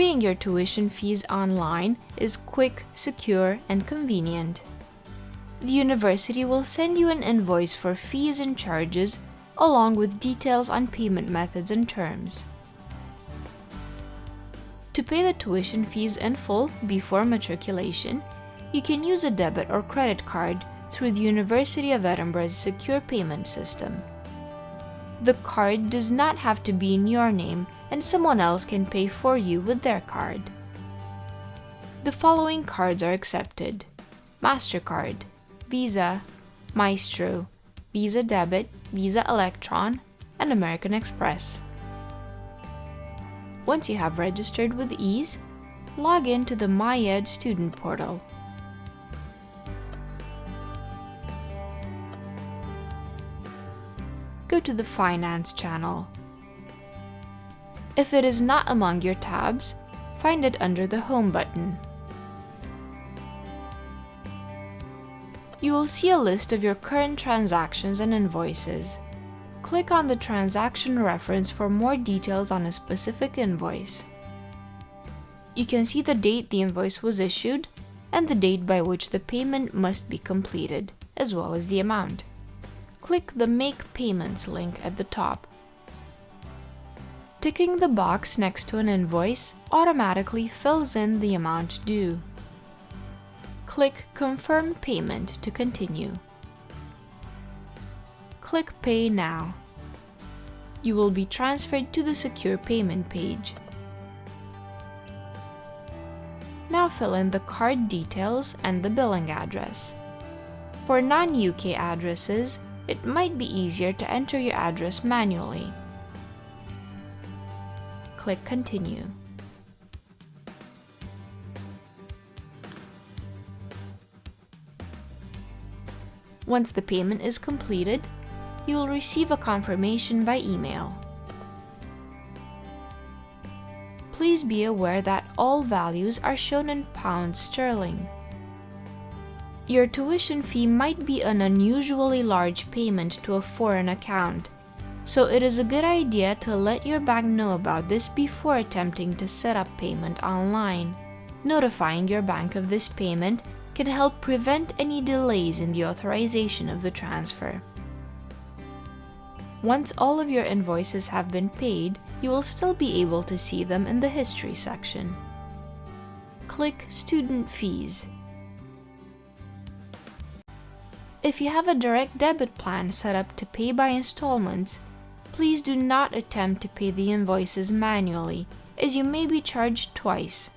Paying your tuition fees online is quick, secure, and convenient. The university will send you an invoice for fees and charges along with details on payment methods and terms. To pay the tuition fees in full before matriculation, you can use a debit or credit card through the University of Edinburgh's secure payment system. The card does not have to be in your name and someone else can pay for you with their card. The following cards are accepted. MasterCard, Visa, Maestro, Visa Debit, Visa Electron, and American Express. Once you have registered with EASE, log in to the MyEd student portal. Go to the Finance channel. If it is not among your tabs, find it under the Home button. You will see a list of your current transactions and invoices. Click on the transaction reference for more details on a specific invoice. You can see the date the invoice was issued and the date by which the payment must be completed, as well as the amount. Click the Make Payments link at the top. Ticking the box next to an invoice automatically fills in the amount due. Click Confirm Payment to continue. Click Pay Now. You will be transferred to the Secure Payment page. Now fill in the card details and the billing address. For non-UK addresses, it might be easier to enter your address manually. Click Continue. Once the payment is completed, you will receive a confirmation by email. Please be aware that all values are shown in pounds sterling. Your tuition fee might be an unusually large payment to a foreign account, so it is a good idea to let your bank know about this before attempting to set up payment online. Notifying your bank of this payment can help prevent any delays in the authorization of the transfer. Once all of your invoices have been paid, you will still be able to see them in the History section. Click Student Fees. If you have a direct debit plan set up to pay by installments, please do not attempt to pay the invoices manually, as you may be charged twice